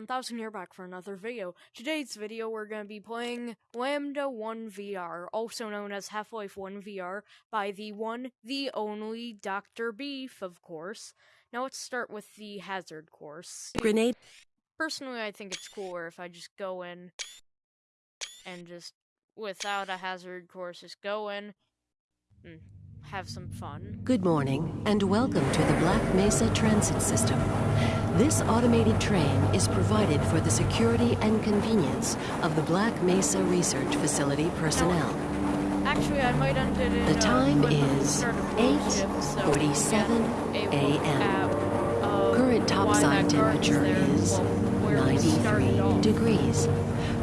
Maker1000 here back for another video. Today's video we're going to be playing Lambda 1 VR, also known as Half-Life 1 VR, by the one, the only Dr. Beef, of course. Now let's start with the hazard course. Grenade. Personally, I think it's cooler if I just go in and just, without a hazard course, just go in and have some fun. Good morning, and welcome to the Black Mesa Transit System. This automated train is provided for the security and convenience of the Black Mesa Research Facility personnel. Actually, I might end it The uh, time is start a road shift, so 8:47 we get a a.m.. Current topside temperature is well, where we started 93 degrees,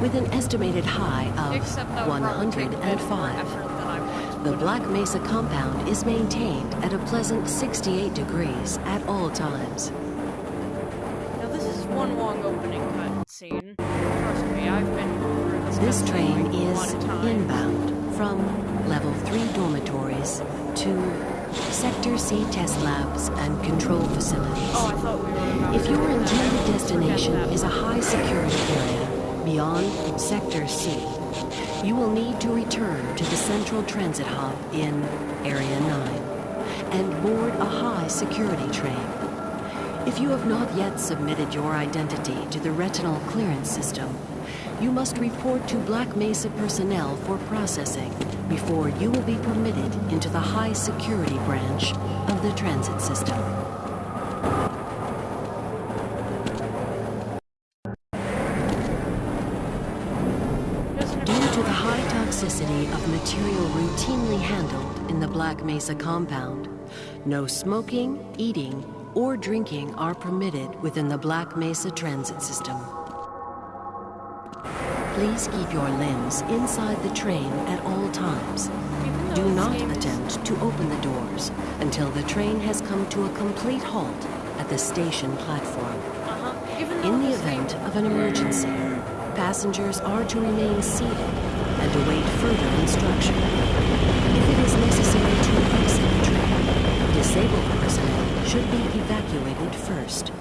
with an estimated high of would probably take a bit more 105. effort than I want to The Black Mesa compound is maintained at a pleasant 68 degrees at all times. Now this is one long opening. Trust me, I've been this. This train is lot of times. inbound from level 3 dormitories to Sector C test labs and control facilities. Oh, I thought we were If your intended destination is a high security area beyond Sector C, you will need to return to the central transit hub in Area 9 and board a high security train. If you have not yet submitted your identity to the retinal clearance system, you must report to Black Mesa personnel for processing before you will be permitted into the high security branch of the transit system. Doesn't it Due to feel the like- high toxicity of material routinely handled in the Black Mesa compound, no smoking, eating, or drinking are permitted within the Black Mesa transit system. Please keep your limbs inside the train at all times. Do not attempt to open the doors until the train has come to a complete halt at the station platform. In the event of an emergency, passengers are to remain seated and await further instruction. If it is necessary to exit the train, disabled personnel should be evacuated first.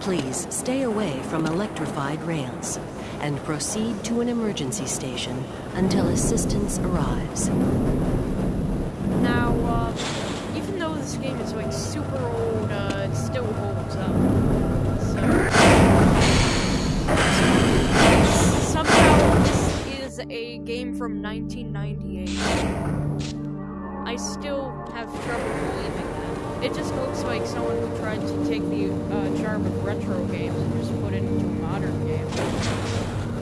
Please stay away from electrified rails and proceed to an emergency station until assistance arrives. From 1998. I still have trouble believing that. It just looks like someone who tried to take the uh, charm of retro games and just put it into a modern game.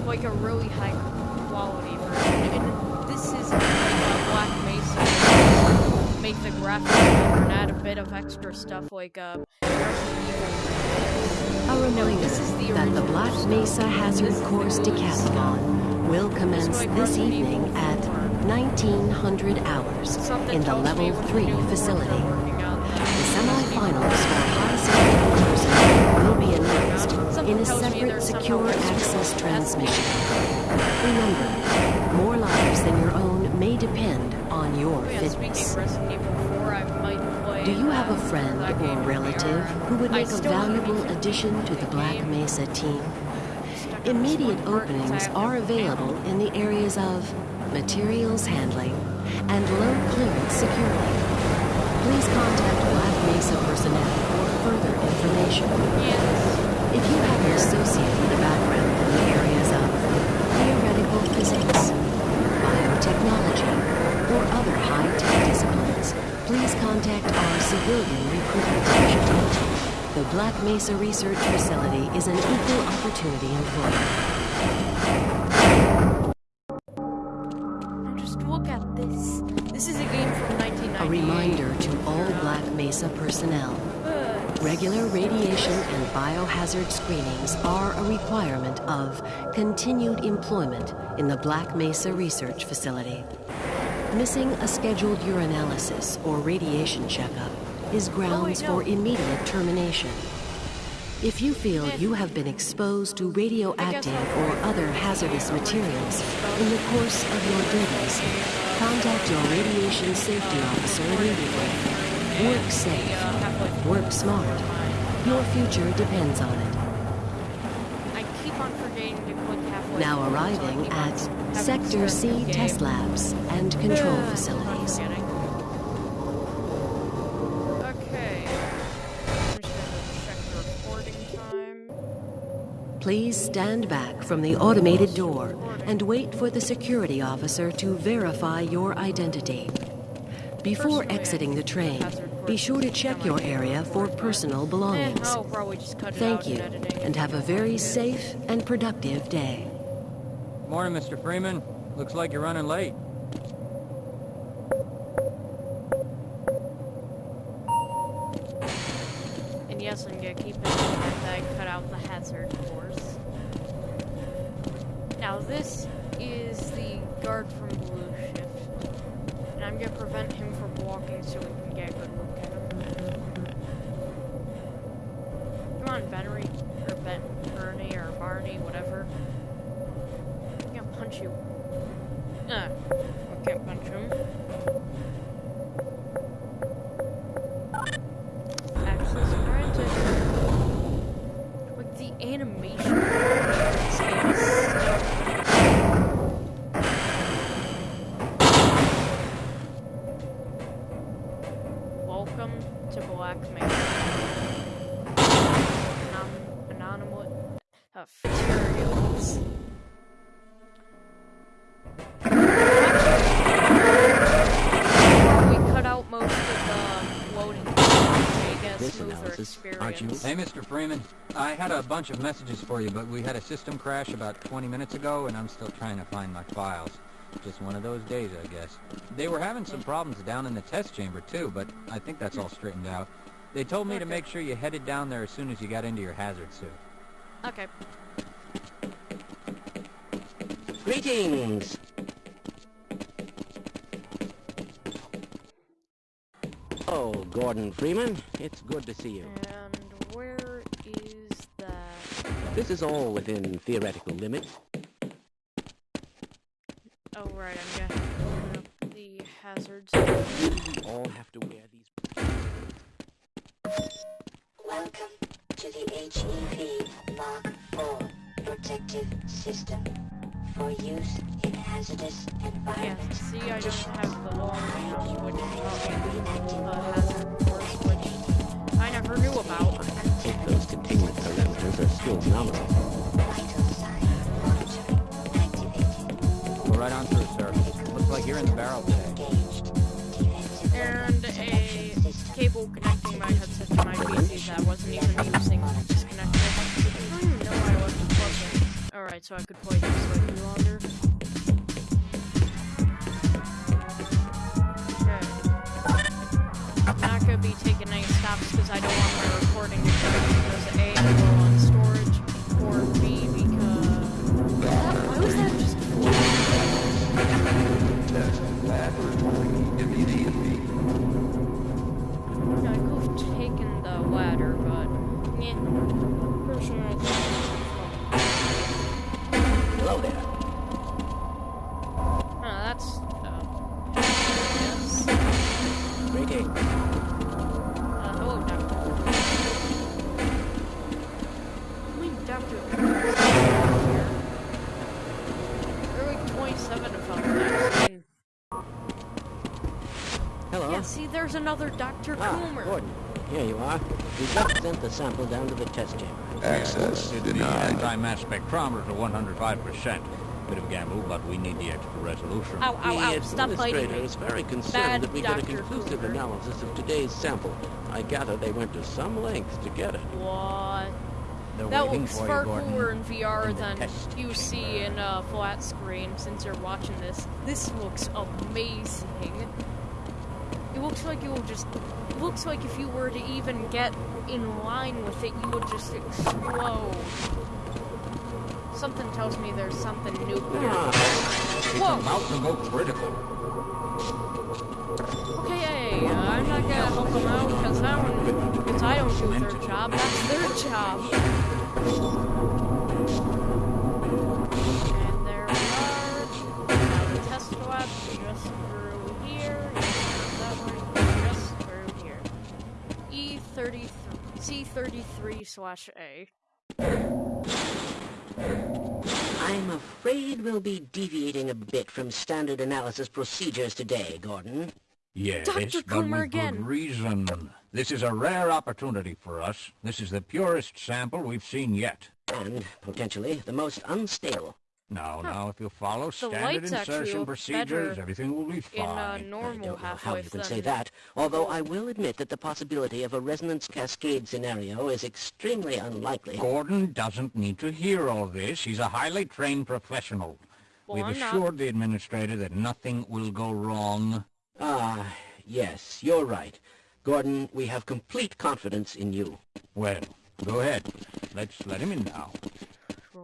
Like a really high quality version. And this is like uh, Black Mesa. Make the graphics better and add a bit of extra stuff like uh. A reminder this is the that the Black. Mesa Hazard Course Decathlon will commence this evening at 1900 hours in the Level 3 new boards are facility. working out that The semifinals for high security personnel will be announced in a separate secure access transmission. Remember, more lives than your own may depend on your fitness. of Resident Evil 4, I might play Do you have a friend or relative who would make a valuable addition to the Black. Mesa team? Immediate openings are available in the areas of materials handling and low clearance security. Please contact Black Mesa personnel for further information. Yes. If you have an associate with a background in the areas of theoretical physics, biotechnology, or other high-tech disciplines, please contact our civilian recruitment division. The Black Mesa Research Facility is an equal opportunity employer. Now just look at this. This is a game from 1998. A reminder to all Black Mesa personnel. Regular radiation and biohazard screenings are a requirement of continued employment in the Black Mesa Research Facility. Missing a scheduled urinalysis or radiation checkup is grounds for immediate termination. If you feel you have been exposed to radioactive or other hazardous materials in the course of your duties, contact your radiation safety officer immediately. Work safe. Work smart. Your future depends on it. Now arriving at Sector C test labs and control facilities. Please stand back from the automated door and wait for the security officer to verify your identity. Before exiting the train, be sure to check your area for personal belongings. Thank you, and have a very safe and productive day. Morning, Mr. Freeman. Looks like you're running late. Yes, I'm gonna keep it in mind that I cut out the hazard course. Now this is the guard from Blue Shift. And I'm gonna prevent him from walking so we can get a good look at animation. This analysis, aren't you? Hey, Mr. Freeman. I had a bunch of messages for you, but we had a system crash about 20 minutes ago, and I'm still trying to find my files. Just one of those days, I guess. They were having some problems down in the test chamber, too, but I think that's all straightened out. They told me to make sure you headed down there as soon as you got into your hazard suit. Okay. Greetings! Oh, Gordon Freeman, it's good to see you. And where is that? This is all within theoretical limits. Oh, right, I'm gonna open up the hazards. We all have to wear these. Welcome to the HEV Mark IV protective system for use in hazardous Yeah, environments. see, I don't have the long range, which is not hazard course, which I never knew about. If those containment parameters are still nominal. Vital sign monitoring activated. Go right on through, sir. Looks like you're in the barrel today. And a cable connecting my headset to my PC that I wasn't even using disconnected. I hmm, don't even know why I wasn't plugged in. Alright, so I could play this slightly longer. Okay. I'm not gonna be taking any stops there's another Dr. Ah, Coomer. Gordon. Here you are. We just sent the sample down to the test chamber. Access The denied. anti-mass spectrometer to 105%. Bit of gamble, but we need the extra resolution. Ow, ow, ow, the stop biting administrator me. is very concerned Bad that we get a conclusive Cooper. analysis of today's sample. I gather they went to some lengths to get it. What? They're That waiting looks far you, cooler in VR in than you see in a flat screen since you're watching this. This looks amazing. It looks like it will just. It looks like if you were to even get in line with it, you would just explode. Something tells me there's something nuclear. Ah, It's Whoa! about to go critical. Okay, hey, uh, I'm not gonna help them out because I don't, because I don't do their job. That's their job. 33 slash A. I'm afraid we'll be deviating a bit from standard analysis procedures today, Gordon. Yes, Dr. but Coomer with again. good reason. This is a rare opportunity for us. This is the purest sample we've seen yet. And, potentially, the most unstable. Now, now, if you follow standard insertion procedures, everything will be In uh, fine. I don't know how you can than say that, although I will admit that the possibility of a resonance cascade scenario is extremely unlikely. Gordon doesn't need to hear all this. He's a highly trained professional. Well, We've I'm not. assured the administrator that nothing will go wrong. Ah, yes, you're right. Gordon, we have complete confidence in you. Well, go ahead. Let's let him in now.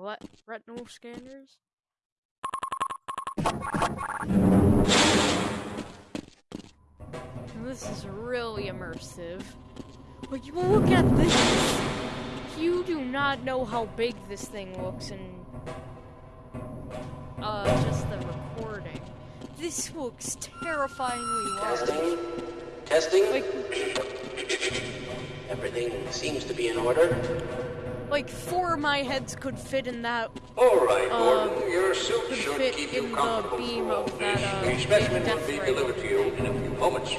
Ret- retinal scanners. This is really immersive. Like, you look at this. You do not know how big this thing looks in uh just the recording. This looks terrifyingly large. Testing? Testing? Like, Everything seems to be in order. Like four of my heads could fit in that. All right, Uh, Gordon. Your suit could should fit keep in you the comfortable beam of that, uh, The specimen will be delivered to you in a few moments.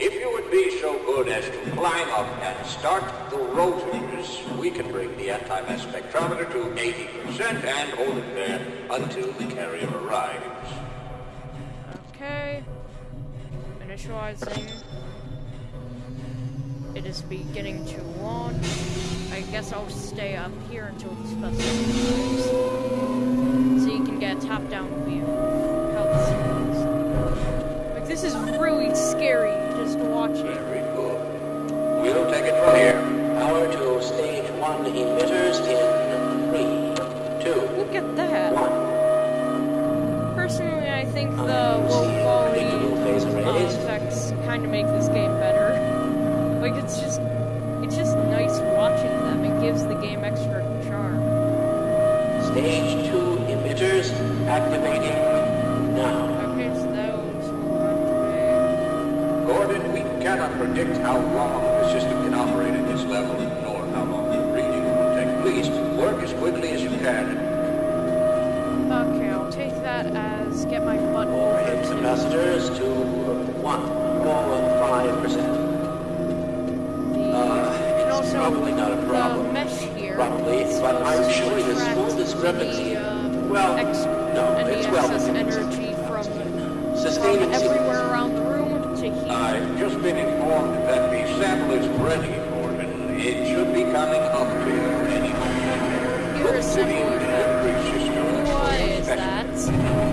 If you would be so good as to climb up and start the rotors, we can bring the anti-mass spectrometer to 80% and hold it there until the carrier arrives. Okay. Initializing. It is beginning to launch. I guess I'll stay up here until the specimen arrives. So you can get a top-down view how this looks. Like, this is really scary just watching. Very good. We'll take it from here. Power to stage one emitters in Stage two emitters activating now. Okay, so that was activate. Gordon, we cannot predict how long the system can operate at this level, nor how long the reading will take. Please, work as quickly as you can. Okay, I'll take that as get my butt Overhead over to capacitors to one or five percent. Uh, it's also probably not a the problem. Here. Probably, but I'm to showing small discrepancy. The, uh, Well, no, it's well within energy from from everywhere around the room to here. I've just been informed that the sample is ready, Gordon. It should be coming up to you any moment. Here is City simple effect. delivery system. What is that?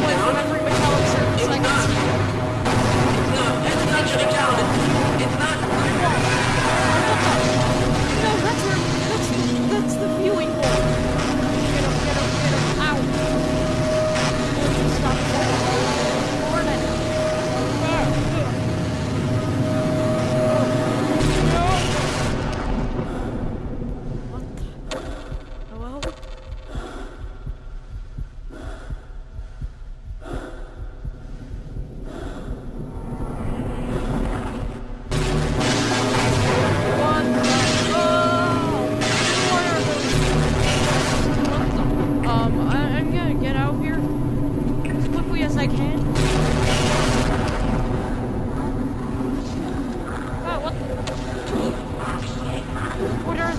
Down.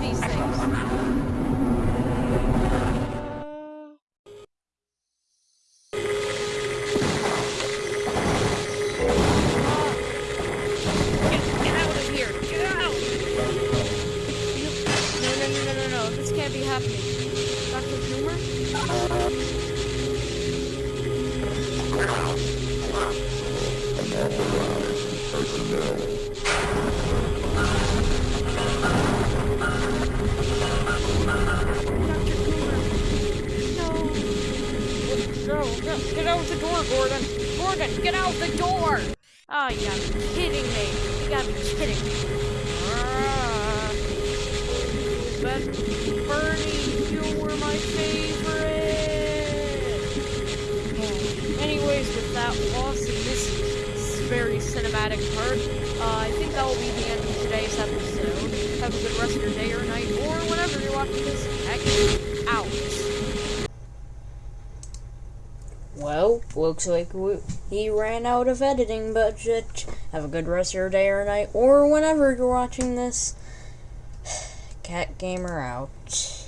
These things? Gordon. Gordon, get out the door! Oh, you gotta be kidding me. You gotta be kidding me. Ah. bet Bernie, you were my favorite. Anyways, with that loss in this very cinematic part, uh, I think that will be the end of today's episode. Have a good rest of your day or night, or whenever you're watching this. Heck, out. Well, looks like he ran out of editing budget. Have a good rest of your day or night, or whenever you're watching this. Cat Gamer out.